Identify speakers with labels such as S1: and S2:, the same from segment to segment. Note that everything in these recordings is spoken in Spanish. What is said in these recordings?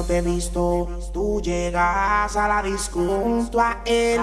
S1: yo te he visto, tú llegas a la disco junto a él.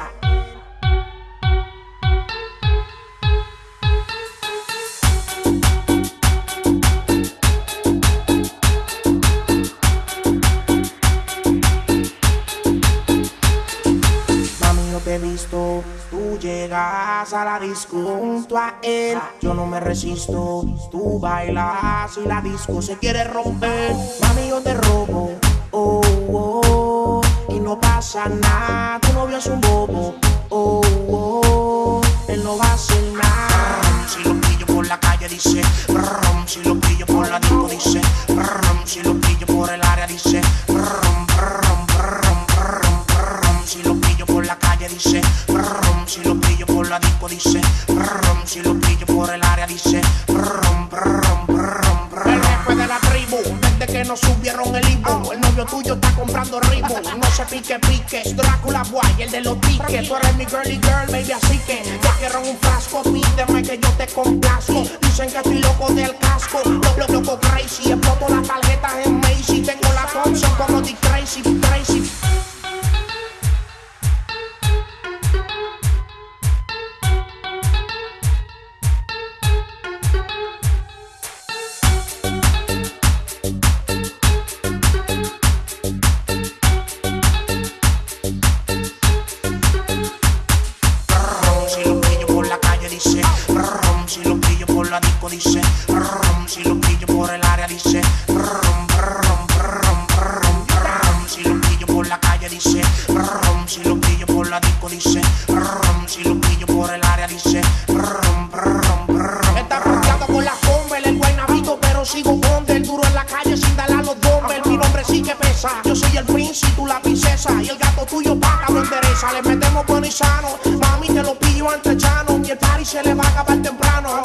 S1: He visto, tú llegas a la disco junto a él. Yo no me resisto, tú bailas y la disco se quiere romper. Mami, yo te robo, oh, oh, y no pasa nada. Tu novio es un bobo, oh, oh, él no va a hacer nada. Si lo pillo por la calle dice, brum, si lo pillo por la disco dice, brum, si lo pillo por el área dice, brum, brum, brum, brum, brum, si lo pillo por la calle dice, si lo pillo por la disco dice, brum, si lo pillo por el área dice, brum, brum, brum, brum.
S2: El jefe de la tribu, desde que nos subieron el Novio tuyo está comprando ritmo. No se pique, pique, Drácula Boy, el de los tickets. Tú eres mi girly girl, baby, así que te quiero en un frasco, pídeme que yo te complazco. Dicen que estoy loco del casco,
S1: dice, brum, si lo pillo por el área dice, brum, brum, brum, brum, brum, si lo pillo por la calle dice, brum, si lo pillo por la disco dice, brum, si lo pillo por el área dice, brum, brum, brum.
S2: Está rodeado con la Conver, el guaynabito, pero sigo con el duro en la calle sin darle a los dumbbells. Mi nombre sí que pesa. Yo soy el príncipe, tú la princesa. Y el gato tuyo paga lo endereza. Le metemos bueno y sano. Mami, te lo pillo entre chano. Y el party se le va a acabar temprano.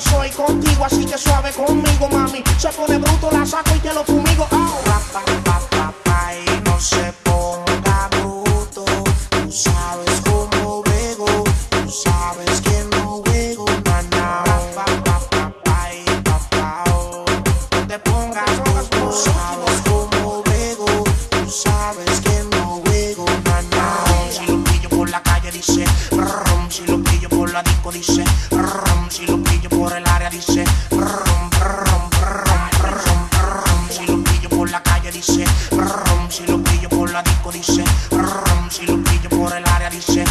S2: Soy contigo, así que suave conmigo, mami. Se pone bruto, la saco y te lo fumigo. Oh.
S1: Pa, pa, pa, pa, y no se ponga bruto. Tú sabes cómo vego, tú sabes que no vego, mana. Pa, pa, pa, pa, y pa, pa, oh. No te pongas. Tú sabes cómo vego, tú sabes que no vego, mana. Si lo pillo por la calle dice, si lo pillo por la disco dice, Rum, si lo pillo por el área dice